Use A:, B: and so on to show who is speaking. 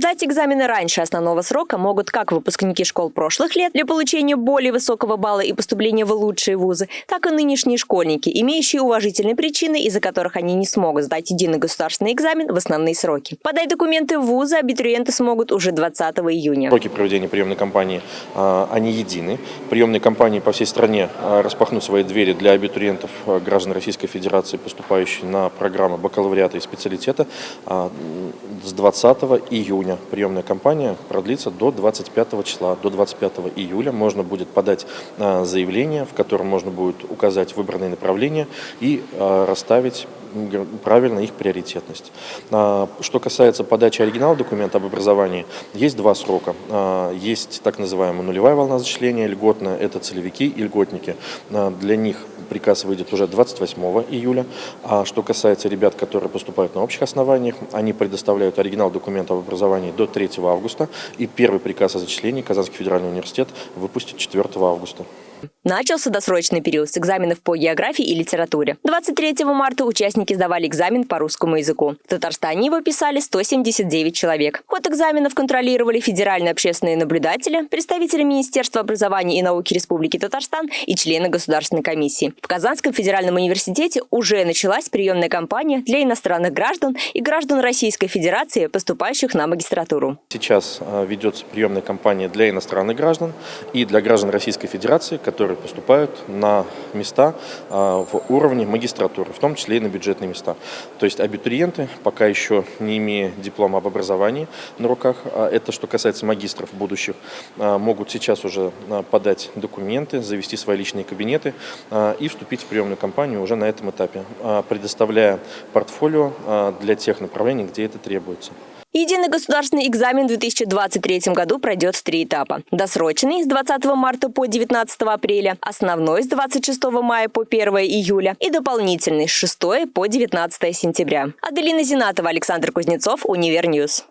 A: Сдать экзамены раньше основного срока могут как выпускники школ прошлых лет для получения более высокого балла и поступления в лучшие вузы, так и нынешние школьники, имеющие уважительные причины, из-за которых они не смогут сдать единый государственный экзамен в основные сроки. Подать документы в вузы абитуриенты смогут уже 20 июня.
B: Сроки проведения приемной кампании, а, они едины. Приемные кампании по всей стране а, распахнут свои двери для абитуриентов а, граждан Российской Федерации, поступающих на программы бакалавриата и специалитета с 20 июня. Приемная кампания продлится до 25 числа. До 25 июля можно будет подать заявление, в котором можно будет указать выбранные направления и расставить правильно их приоритетность. А, что касается подачи оригинала документа об образовании, есть два срока. А, есть так называемая нулевая волна зачисления льготная, это целевики и льготники. А, для них приказ выйдет уже 28 июля. А что касается ребят, которые поступают на общих основаниях, они предоставляют оригинал документа об образовании до 3 августа. И первый приказ о зачислении Казанский федеральный университет выпустит 4 августа.
A: Начался досрочный период с экзаменов по географии и литературе. 23 марта участники сдавали экзамен по русскому языку. В Татарстане его писали 179 человек. Ход экзаменов контролировали федеральные общественные наблюдатели, представители Министерства образования и науки Республики Татарстан и члены Государственной комиссии. В Казанском федеральном университете уже началась приемная кампания для иностранных граждан и граждан Российской Федерации, поступающих на магистратуру.
B: Сейчас а, ведется приемная кампания для иностранных граждан и для граждан Российской Федерации, которые поступают на места а, в уровне магистратуры, в том числе и на бюджетные места. То есть абитуриенты, пока еще не имея диплома об образовании на руках, а это что касается магистров будущих, а, могут сейчас уже подать документы, завести свои личные кабинеты и вступить в приемную кампанию уже на этом этапе, предоставляя портфолио для тех направлений, где это требуется.
A: Единый государственный экзамен в 2023 году пройдет в три этапа. Досрочный с 20 марта по 19 апреля, основной с 26 мая по 1 июля и дополнительный с 6 по 19 сентября. Аделина Зинатова, Александр Кузнецов, Univer News.